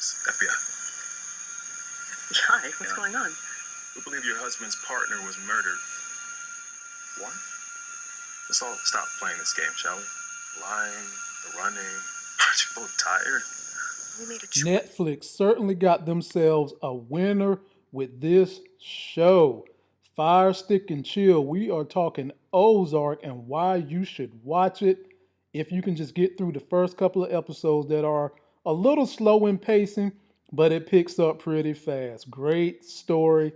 Thomas, FBI. Hi, what's Yeah. going on? We believe your husband's partner was murdered. What? Let's all stop playing this game, shall we? Lying, the running. Aren't you both tired? We made a choice. Netflix certainly got themselves a winner with this show. Fire Stick and Chill. We are talking Ozark and why you should watch it. If you can just get through the first couple of episodes that are a little slow in pacing, but it picks up pretty fast. Great story.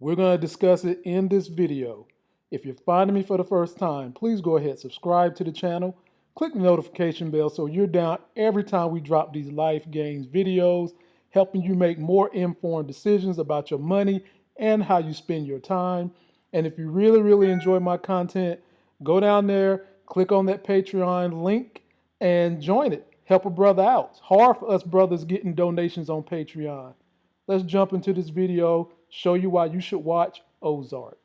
We're going to discuss it in this video. If you're finding me for the first time, please go ahead subscribe to the channel. Click the notification bell so you're down every time we drop these life games videos, helping you make more informed decisions about your money and how you spend your time. And if you really, really enjoy my content, go down there, click on that Patreon link, and join it. Help a brother out. It's hard for us brothers getting donations on Patreon. Let's jump into this video, show you why you should watch Ozark.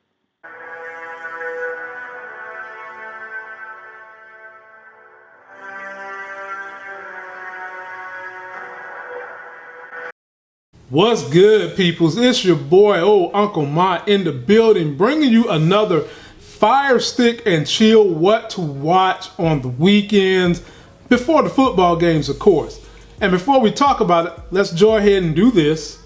What's good, peoples? It's your boy, old Uncle Ma, in the building, bringing you another fire stick and chill what to watch on the weekends before the football games, of course. And before we talk about it, let's go ahead and do this.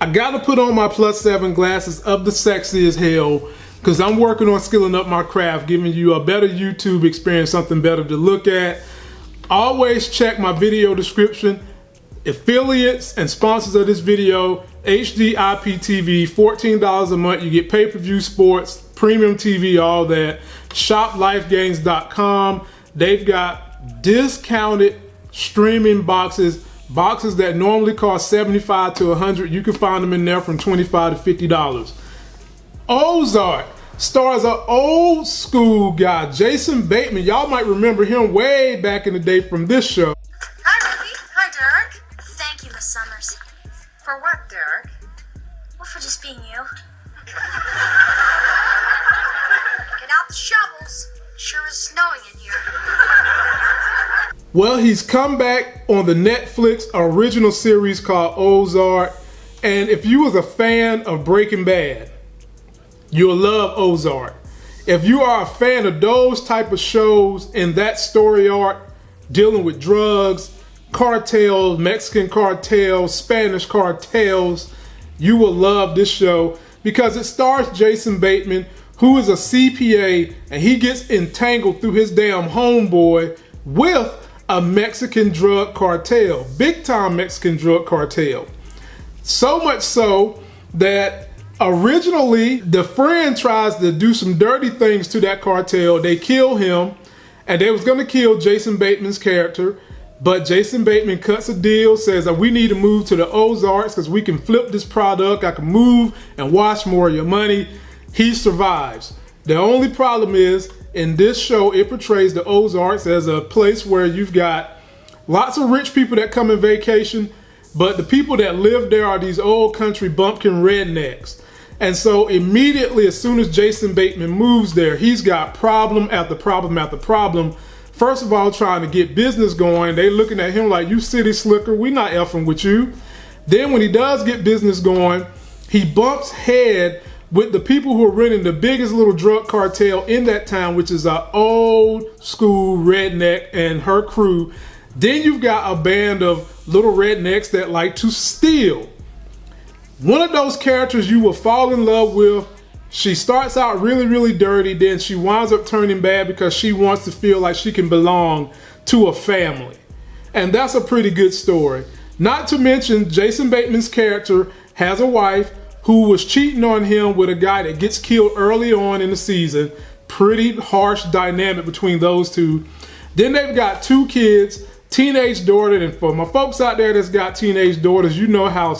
I gotta put on my plus seven glasses of the sexy as hell because I'm working on skilling up my craft, giving you a better YouTube experience, something better to look at. Always check my video description. Affiliates and sponsors of this video, HD IPTV, $14 a month. You get pay-per-view sports, premium TV, all that. ShopLifeGames.com. They've got discounted streaming boxes, boxes that normally cost 75 to 100. You can find them in there from 25 to $50. Ozark stars an old school guy, Jason Bateman. Y'all might remember him way back in the day from this show. Hi, Ruby. Hi, Derek. Thank you, Miss Summers. For what, Derek? Well, for just being you. Shovels. Sure is snowing in here. Well, he's come back on the Netflix original series called Ozark. And if you was a fan of Breaking Bad, you'll love Ozark. If you are a fan of those type of shows and that story arc, dealing with drugs, cartels, Mexican cartels, Spanish cartels, you will love this show because it stars Jason Bateman, who is a CPA, and he gets entangled through his damn homeboy with a Mexican drug cartel, big time Mexican drug cartel. So much so that originally the friend tries to do some dirty things to that cartel. They kill him and they was gonna kill Jason Bateman's character. But Jason Bateman cuts a deal, says that we need to move to the Ozarks because we can flip this product. I can move and wash more of your money. He survives. The only problem is in this show, it portrays the Ozarks as a place where you've got lots of rich people that come in vacation, but the people that live there are these old country bumpkin rednecks. And so immediately, as soon as Jason Bateman moves there, he's got problem after problem after problem. First of all, trying to get business going, they looking at him like, you city slicker, we not effing with you. Then when he does get business going, he bumps head with the people who are running the biggest little drug cartel in that town, which is an old school redneck and her crew. Then you've got a band of little rednecks that like to steal. One of those characters you will fall in love with. She starts out really, really dirty, then she winds up turning bad because she wants to feel like she can belong to a family. And that's a pretty good story. Not to mention, Jason Bateman's character has a wife who was cheating on him with a guy that gets killed early on in the season. Pretty harsh dynamic between those two. Then they've got two kids, teenage daughter, and for my folks out there that's got teenage daughters, you know how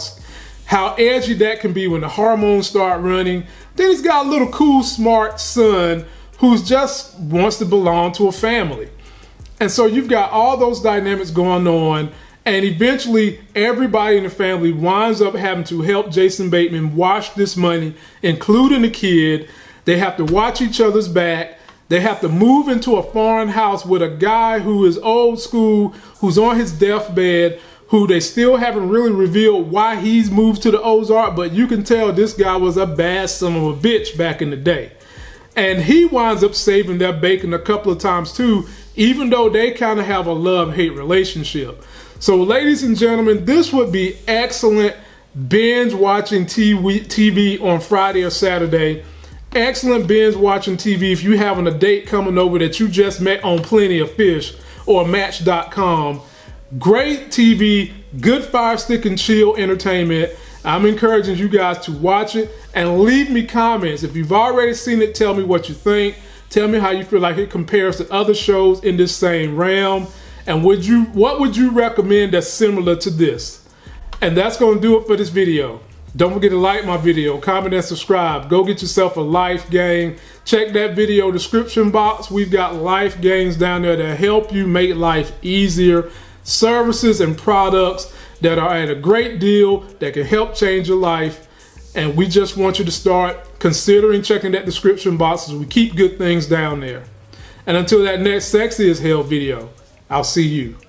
how edgy that can be when the hormones start running. Then he's got a little cool, smart son who's just wants to belong to a family. And so you've got all those dynamics going on. And eventually, everybody in the family winds up having to help Jason Bateman wash this money, including the kid. They have to watch each other's back. They have to move into a foreign house with a guy who is old school, who's on his deathbed, who they still haven't really revealed why he's moved to the Ozark, but you can tell this guy was a bad son of a bitch back in the day. And he winds up saving their bacon a couple of times too, even though they kind of have a love hate relationship. So, ladies and gentlemen, this would be excellent binge watching TV, on Friday or Saturday. Excellent binge watching TV if you're having a date coming over that you just met on Plenty of Fish or Match.com. Great TV, good fire stick and chill entertainment. I'm encouraging you guys to watch it and leave me comments. If you've already seen it, tell me what you think. Tell me how you feel like it compares to other shows in this same realm. And would you what would you recommend that's similar to this? And that's to do it for this video. Don't forget to like my video, comment and subscribe. Go get yourself a life game. Check that video description box. We've got life games down there that help you make life easier. Services and products that are at a great deal that can help change your life. And we just want you to start considering checking that description box as we keep good things down there. And until that next sexy as hell video, I'll see you.